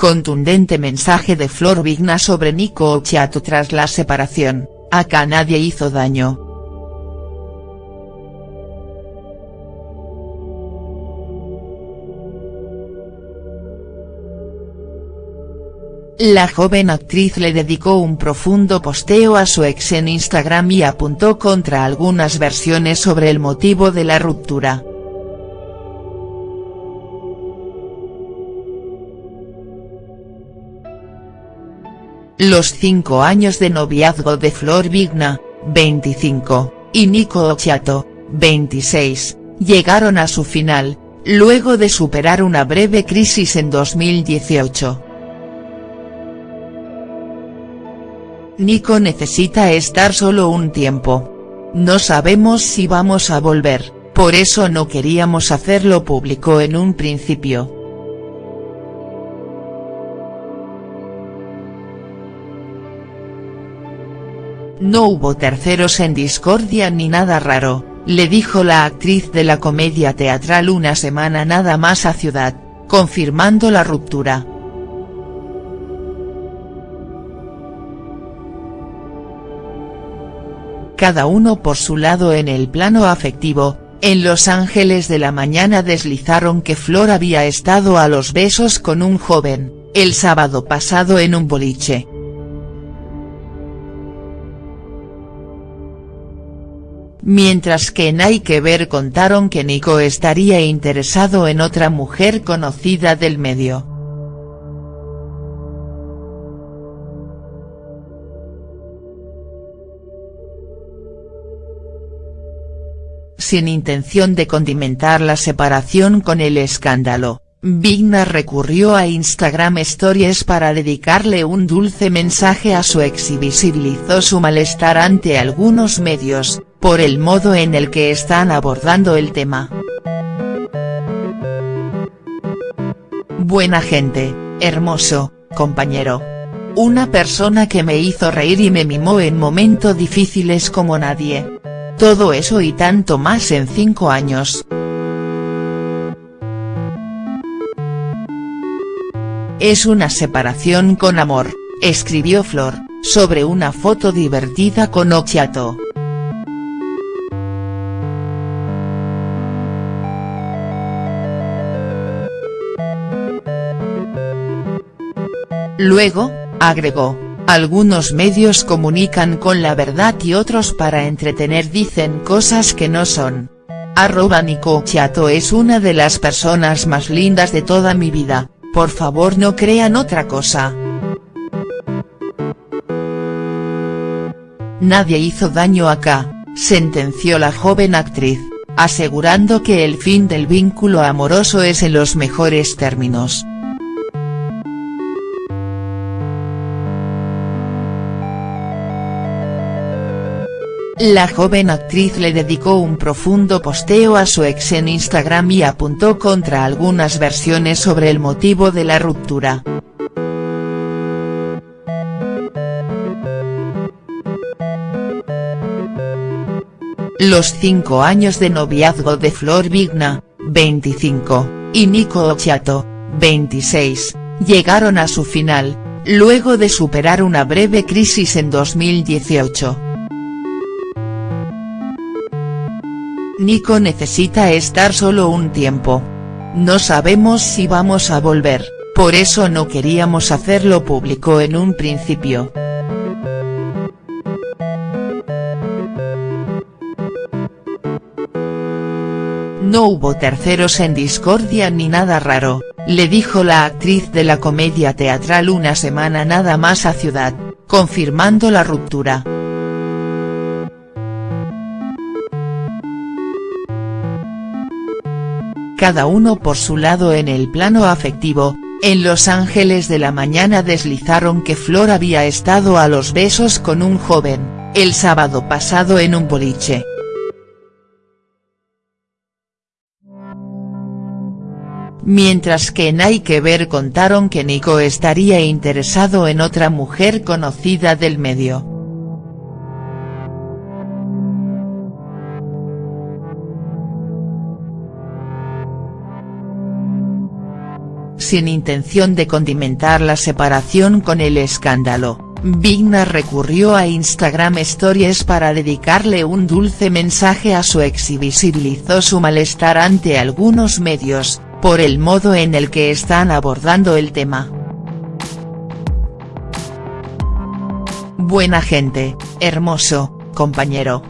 Contundente mensaje de Flor Vigna sobre Nico Occhiato tras la separación, acá nadie hizo daño. La joven actriz le dedicó un profundo posteo a su ex en Instagram y apuntó contra algunas versiones sobre el motivo de la ruptura. Los cinco años de noviazgo de Flor Vigna, 25, y Nico Occhiato, 26, llegaron a su final, luego de superar una breve crisis en 2018. Nico necesita estar solo un tiempo. No sabemos si vamos a volver, por eso no queríamos hacerlo público en un principio. No hubo terceros en discordia ni nada raro, le dijo la actriz de la comedia teatral una semana nada más a Ciudad, confirmando la ruptura. cada uno por su lado en el plano afectivo, en Los Ángeles de la mañana deslizaron que Flor había estado a los besos con un joven, el sábado pasado en un boliche. Mientras que que ver contaron que Nico estaría interesado en otra mujer conocida del medio. sin intención de condimentar la separación con el escándalo, Vigna recurrió a Instagram Stories para dedicarle un dulce mensaje a su ex y visibilizó su malestar ante algunos medios, por el modo en el que están abordando el tema. Buena gente, hermoso, compañero. Una persona que me hizo reír y me mimó en momentos difíciles como nadie todo eso y tanto más en cinco años. Es una separación con amor, escribió Flor, sobre una foto divertida con Occhiato. Luego, agregó, algunos medios comunican con la verdad y otros para entretener dicen cosas que no son. Arroba Nico Chiato es una de las personas más lindas de toda mi vida, por favor no crean otra cosa. Nadie hizo daño acá, sentenció la joven actriz, asegurando que el fin del vínculo amoroso es en los mejores términos. La joven actriz le dedicó un profundo posteo a su ex en Instagram y apuntó contra algunas versiones sobre el motivo de la ruptura. Los cinco años de noviazgo de Flor Vigna, 25, y Nico Occhiato, 26, llegaron a su final, luego de superar una breve crisis en 2018. Nico necesita estar solo un tiempo. No sabemos si vamos a volver, por eso no queríamos hacerlo público en un principio. No hubo terceros en discordia ni nada raro, le dijo la actriz de la comedia teatral una semana nada más a Ciudad, confirmando la ruptura. Cada uno por su lado en el plano afectivo, en Los Ángeles de la mañana deslizaron que Flor había estado a los besos con un joven, el sábado pasado en un boliche. Mientras que en Hay que ver contaron que Nico estaría interesado en otra mujer conocida del medio. Sin intención de condimentar la separación con el escándalo, Vigna recurrió a Instagram Stories para dedicarle un dulce mensaje a su ex y visibilizó su malestar ante algunos medios, por el modo en el que están abordando el tema. Buena gente, hermoso, compañero.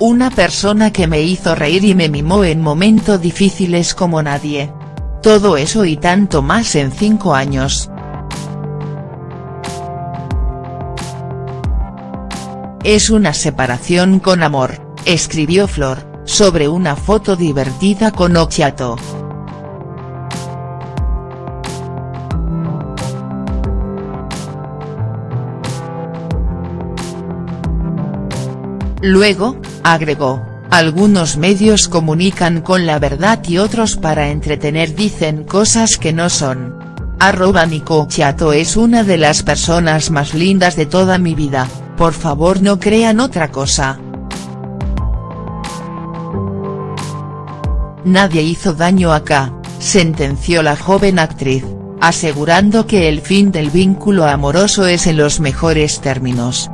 Una persona que me hizo reír y me mimó en momentos difíciles como nadie. Todo eso y tanto más en cinco años. Es una separación con amor, escribió Flor, sobre una foto divertida con Ochiato. Luego, agregó, algunos medios comunican con la verdad y otros para entretener dicen cosas que no son. Arroba Nico Chiato es una de las personas más lindas de toda mi vida, por favor no crean otra cosa. Nadie hizo daño acá, sentenció la joven actriz, asegurando que el fin del vínculo amoroso es en los mejores términos.